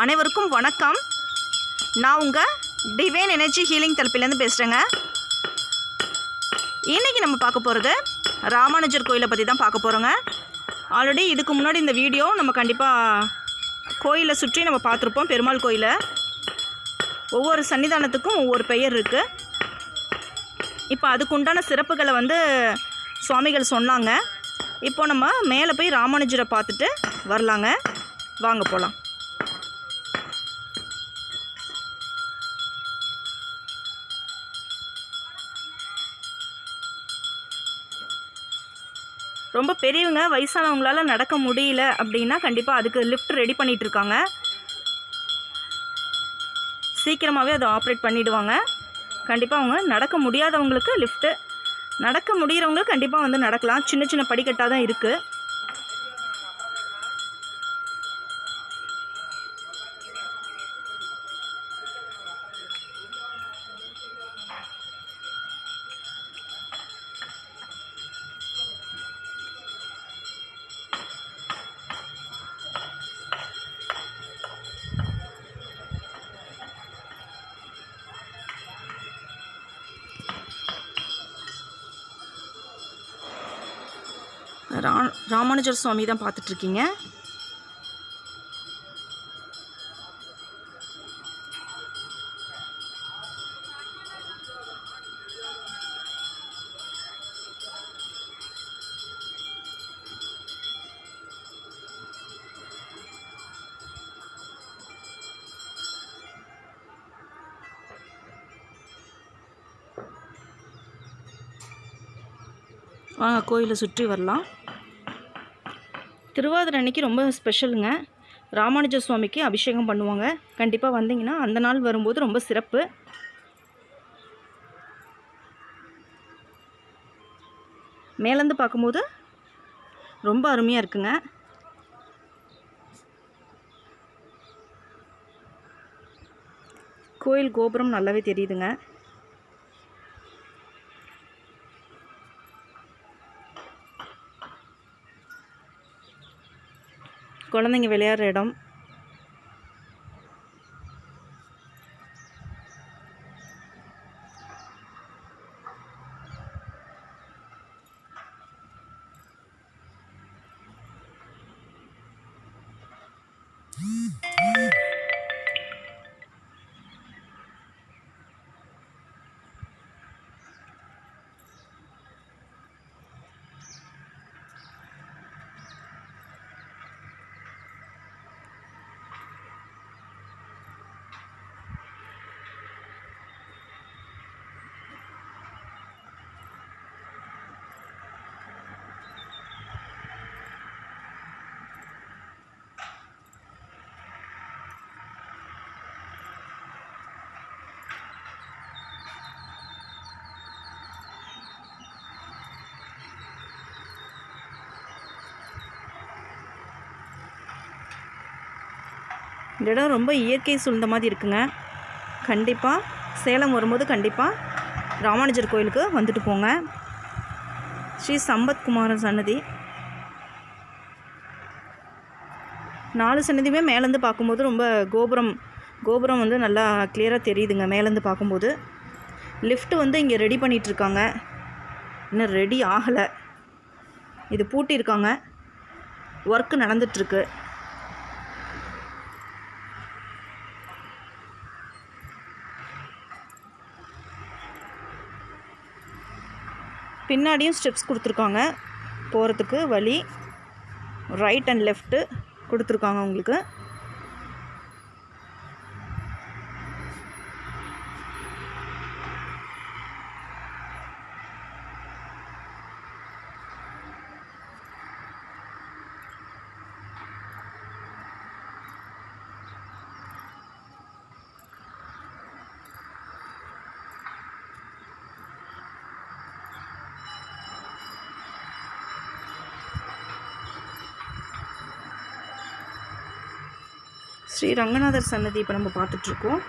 அனைவருக்கும் வணக்கம். நான் உங்கள் டிவைன் எனர்ஜி ஹீலிங் தரப்பிலேருந்து பேசுகிறேங்க இன்றைக்கி நம்ம பார்க்க போகிறது ராமானுஜர் கோயிலை பற்றி தான் பார்க்க போகிறோங்க ஆல்ரெடி இதுக்கு முன்னாடி இந்த வீடியோ நம்ம கண்டிப்பாக கோயிலை சுற்றி நம்ம பார்த்துருப்போம் பெருமாள் கோயிலை. ஒவ்வொரு சன்னிதானத்துக்கும் ஒவ்வொரு பெயர் இருக்குது இப்போ அதுக்குண்டான சிறப்புகளை வந்து சுவாமிகள் சொன்னாங்க. இப்போ நம்ம மேலே போய் ராமானுஜரை பார்த்துட்டு வரலாங்க. வாங்க போகலாம் ரொம்ப பெரியவங்க வயசானவங்களால நடக்க முடியல அப்படின்னா கண்டிப்பாக அதுக்கு லிஃப்ட் ரெடி பண்ணிகிட்டு இருக்காங்க சீக்கிரமாகவே அதை ஆப்ரேட் பண்ணிவிடுவாங்க கண்டிப்பாக அவங்க நடக்க முடியாதவங்களுக்கு லிஃப்ட்டு நடக்க முடிகிறவங்க கண்டிப்பாக வந்து நடக்கலாம். சின்ன சின்ன படிக்கட்டாக தான் இருக்குது ரா ராமானுஜர் சுவாமி தான் பார்த்துட்ருக்கீங்க? வாங்க கோயிலை சுற்றி வரலாம். திருவாதிரை அன்னைக்கு ரொம்ப ஸ்பெஷலுங்க ராமானுஜ சுவாமிக்கு அபிஷேகம் பண்ணுவாங்க. கண்டிப்பாக வந்தீங்கன்னா அந்த நாள் வரும்போது ரொம்ப சிறப்பு. மேலேருந்து பார்க்கும்போது ரொம்ப அருமையாக இருக்குங்க. கோயில் கோபுரம் நல்லாவே தெரியுதுங்க. குழந்தைங்க விளையாடுற இடம். இந்த இடம் ரொம்ப இயற்கை சூழ்ந்த மாதிரி இருக்குங்க. கண்டிப்பாக சேலம் வரும்போது கண்டிப்பாக ராமானுஜர் கோயிலுக்கு வந்துட்டு போங்க. ஸ்ரீ சம்பத்குமாரன் சன்னதி. நாலு சன்னதியுமே மேலேருந்து பார்க்கும்போது ரொம்ப கோபுரம் கோபுரம் வந்து நல்லா கிளியராக தெரியுதுங்க மேலேருந்து பார்க்கும்போது. லிஃப்ட் வந்து இங்கே ரெடி பண்ணிகிட்ருக்காங்க இன்னும் ரெடி ஆகலை. இது பூட்டியிருக்காங்க. ஒர்க்கு நடந்துட்டுருக்கு. பின்னாடியும் ஸ்டெப்ஸ் கொடுத்துருக்காங்க. போகிறதுக்கு வழி ரைட் அண்ட் லெஃப்ட்டு கொடுத்துருக்காங்க உங்களுக்கு. ஸ்ரீ ரங்கநாதர் சன்னதி இப்போ நம்ம பார்த்துட்ருக்கோம்.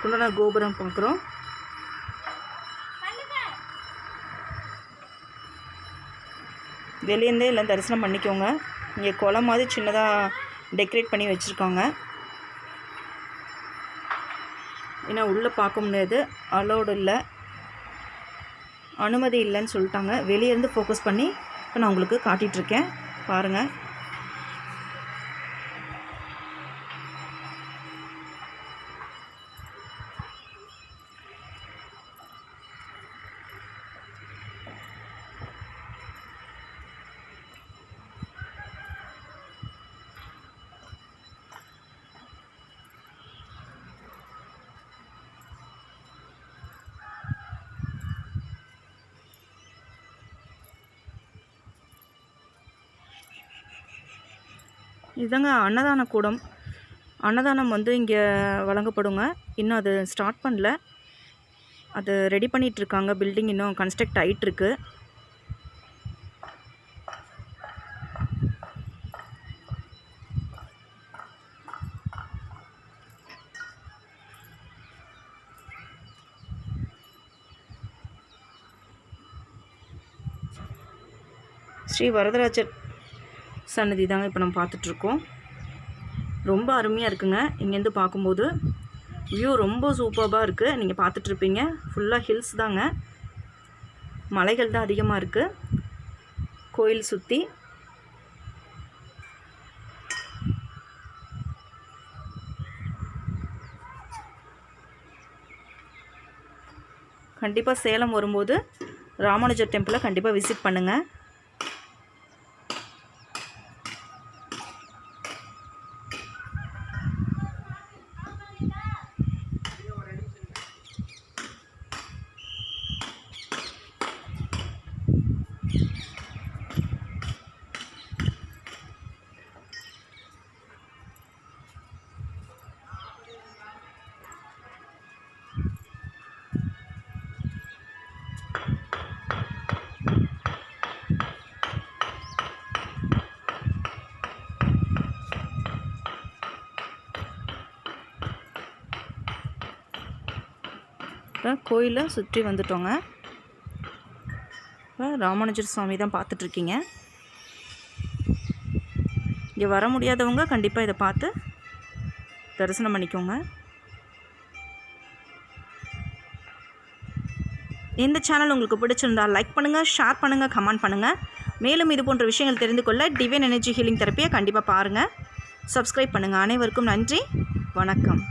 குண்டன கோபுரம் பார்க்குறோம். வெளியேருந்தே எல்லாம் தரிசனம் பண்ணிக்கோங்க. இங்கே குளம் மாதிரி சின்னதாக டெக்கரேட் பண்ணி வச்சுருக்காங்க. ஏன்னா உள்ளே பார்க்க முடியாது அலோடு இல்லை. அனுமதி இல்லைன்னு சொல்லிட்டாங்க. வெளியேருந்து ஃபோக்கஸ் பண்ணி இப்போ நான் உங்களுக்கு காட்டிகிட்ருக்கேன் பாருங்கள் இதுதாங்க அன்னதான கூடம். அன்னதானம் வந்து இங்கே வழங்கப்படுங்க. இன்னும் அது ஸ்டார்ட் பண்ணல. அது ரெடி பண்ணிகிட்ருக்காங்க பில்டிங் இன்னும் கன்ஸ்ட்ரக்ட் ஆகிட்டுருக்கு ஸ்ரீ வரதராஜர் சன்னதி தாங்க இப்போ நம்ம பார்த்துட்ருக்கோம். ரொம்ப அருமையாக இருக்குங்க. இங்கேருந்து பார்க்கும்போது வியூ ரொம்ப சூப்பராக இருக்குது நீங்கள் பார்த்துட்ருப்பீங்க. ஃபுல்லாக ஹில்ஸ் தாங்க. மலைகள் தான் அதிகமாக இருக்குது கோயில் சுற்றி கண்டிப்பாக சேலம் வரும்போது ராமானுஜர் டெம்பிளை கண்டிப்பாக விசிட் பண்ணுங்கள் இப்போ கோயிலை சுற்றி வந்துட்டோங்க. இப்போ ராமானுஜர் சுவாமி தான் பார்த்துட்ருக்கீங்க. இங்கே வர முடியாதவங்க கண்டிப்பாக இதை பார்த்து தரிசனம் பண்ணிக்கோங்க. இந்த சேனல் உங்களுக்கு பிடிச்சிருந்தா லைக் பண்ணுங்கள் ஷேர் பண்ணுங்கள் கமெண்ட் பண்ணுங்கள் மேலும் இது போன்ற விஷயங்கள் தெரிந்து கொள்ள டிவைன் எனர்ஜி ஹீலிங் தெரப்பியை கண்டிப்பாக பாருங்கள் சப்ஸ்கிரைப் பண்ணுங்கள் அனைவருக்கும் நன்றி. வணக்கம்.